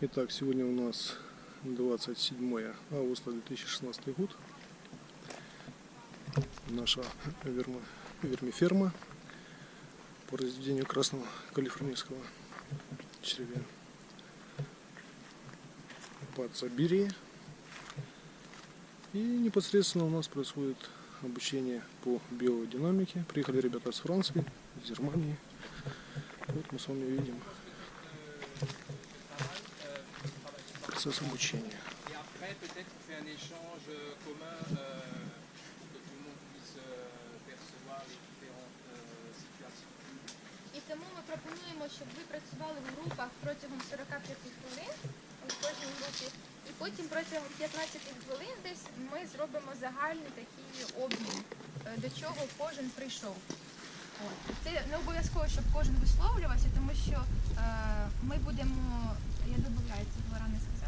Итак, сегодня у нас 27 августа 2016 год. Наша вермиферма по разведению красного калифорнийского червя под Сибирией. И непосредственно у нас происходит обучение по биодинамике. Приехали ребята с Франции, из Германии. Вот мы с вами видим процесс обучения. І тому ми пропонуємо, щоб ви працювали в групах протягом 45 хвилин у кожній групі. І потім протягом 15 хвилин десь ми зробимо загальний такий обмін, е, до чого кожен прийшов. Це не обов'язково, щоб кожен висловлювався, тому що е, ми будемо, я додаю, це Е, ми будемо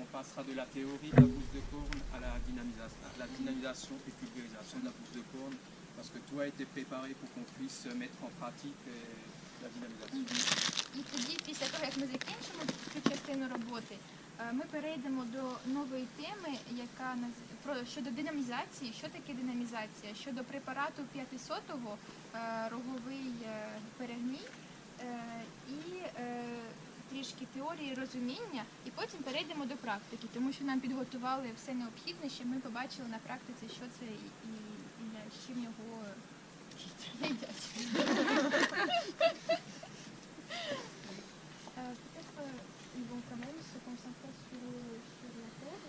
on passera de la théorie de la bouse de corne à la, dynamisation, à la dynamisation et pulvérisation de la bouse de corne, parce que tout a été préparé pour qu'on puisse mettre en pratique euh, la dynamisation. І тоді, після того, як ми закінчимо цю частину роботи, е, ми перейдемо до нової теми, яка про щодо динамізації. Що таке динамізація? Щодо препарату 500-го е, роговий теорії розуміння, і потім перейдемо до практики, тому що нам підготували все необхідне, щоб ми побачили на практиці, що це і, і з чим його їдять. Ils vont quand même se concentrer sur, sur la terre,